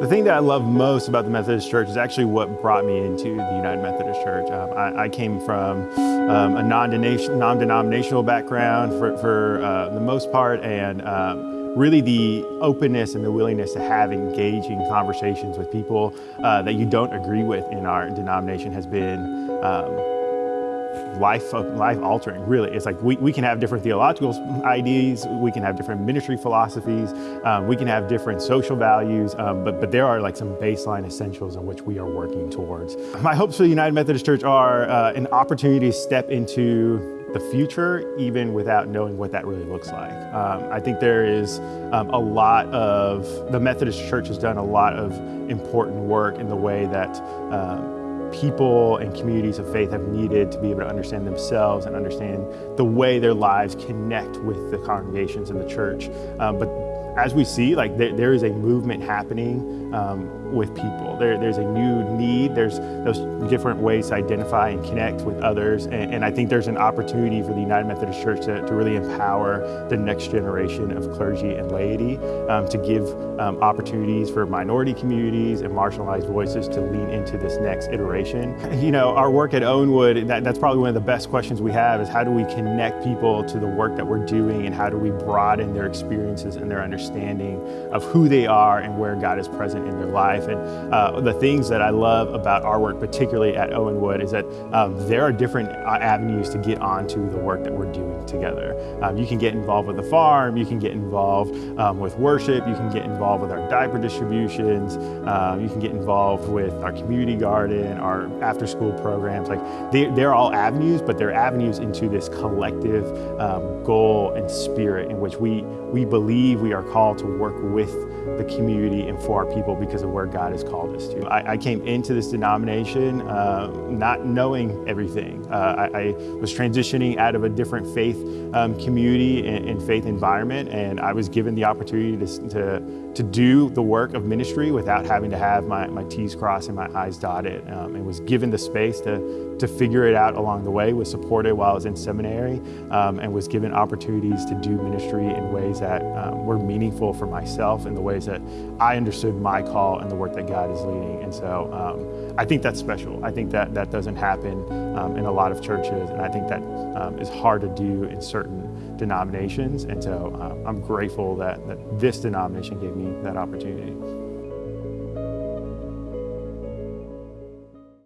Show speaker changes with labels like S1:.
S1: The thing that I love most about the Methodist Church is actually what brought me into the United Methodist Church. Um, I, I, came from um, a non-denominational background for, for uh, the most part, and um, really the openness and the willingness to have engaging conversations with people uh, that you don't agree with in our denomination has been um, life life altering really it's like we, we can have different theological ideas we can have different ministry philosophies um, we can have different social values um, but but there are like some baseline essentials in which we are working towards my hopes for the united methodist church are uh, an opportunity to step into the future even without knowing what that really looks like. Um, I think there is um, a lot of, the Methodist Church has done a lot of important work in the way that um, people and communities of faith have needed to be able to understand themselves and understand the way their lives connect with the congregations and the church. Um, but as we see, like there, there is a movement happening um, with people. There, there's a new need. There's those different ways to identify and connect with others. And, and I think there's an opportunity for the United Methodist Church to, to really empower the next generation of clergy and laity um, to give um, opportunities for minority communities and marginalized voices to lean into this next iteration. You know, our work at Owenwood, that, that's probably one of the best questions we have is how do we connect people to the work that we're doing and how do we broaden their experiences and their understanding of who they are and where God is present in their life. And uh, the things that I love about our work, particularly at Owenwood, is that um, there are different uh, avenues to get onto the work that we're doing together. Um, you can get involved with the farm, you can get involved um, with worship, you can get involved with our diaper distributions, um, you can get involved with our community garden, our after school programs. Like they, they're all avenues, but they're avenues into this collective um, goal and spirit in which we, we believe we are called to work with the community and for our people because of where God has called us to. I, I came into this denomination uh, not knowing everything. Uh, I, I, was transitioning out of a different faith um, community and, and, faith environment and I was given the opportunity to, to, to, do the work of ministry without having to have my, my T's crossed and my I's dotted um, and was given the space to, to figure it out along the way, was supported while I was in seminary um, and was given opportunities to do ministry in ways that um, were meaningful for myself in the ways that I understood my call and the work that God is leading. And so um, I think that's special. I think that that doesn't happen um, in a lot of churches, and I think that um, is hard to do in certain denominations. And so um, I'm grateful that, that this denomination gave me that opportunity.